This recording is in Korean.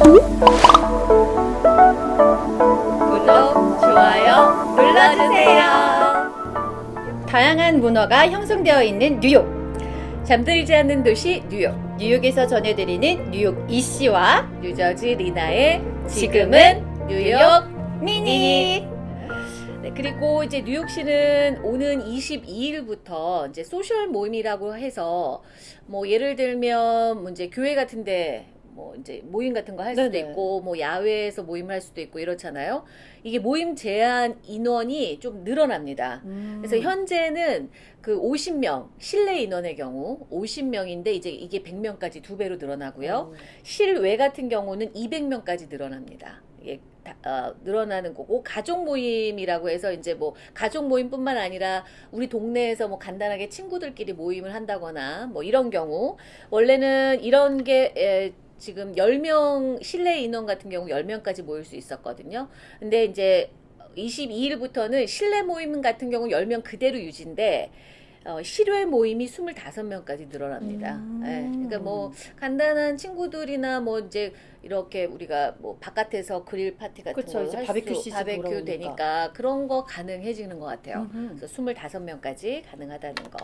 구독, 좋아요 눌러주세요. 다양한 문화가 형성되어 있는 뉴욕. 잠들지 않는 도시 뉴욕. 뉴욕에서 전해드리는 뉴욕 이씨와 뉴저지 리나의 지금은 뉴욕 미니. 네, 그리고 이제 뉴욕시는 오는 22일부터 이제 social 모임이라고 해서 뭐 예를 들면 뭐 이제 교회 같은데 뭐 이제 모임 같은 거 할 수도 네네. 있고 뭐 야외에서 모임을 할 수도 있고 이렇잖아요. 이게 모임 제한 인원이 좀 늘어납니다. 그래서 현재는 그 50명 실내 인원의 경우 50명인데 이제 이게 100명까지 두 배로 늘어나고요. 실외 같은 경우는 200명까지 늘어납니다. 이게 다- 어, 늘어나는 거고 가족 모임이라고 해서 이제 뭐 가족 모임뿐만 아니라 우리 동네에서 뭐 간단하게 친구들끼리 모임을 한다거나 뭐 이런 경우 원래는 이런 게 에, 지금 10명 실내 인원 같은 경우 10명까지 모일 수 있었거든요. 근데 이제 22일부터는 실내 모임 같은 경우 10명 그대로 유지인데 어, 실외 모임이 25명까지 늘어납니다. 음. 예, 그러니까 뭐 간단한 친구들이나 뭐 이제 이렇게 우리가 뭐 바깥에서 그릴 파티 같은 그쵸, 거 바베큐 수, 바베큐 돌아오니까. 되니까 그런 거 가능해지는 것 같아요. 음흠. 그래서 25명까지 가능하다는 거.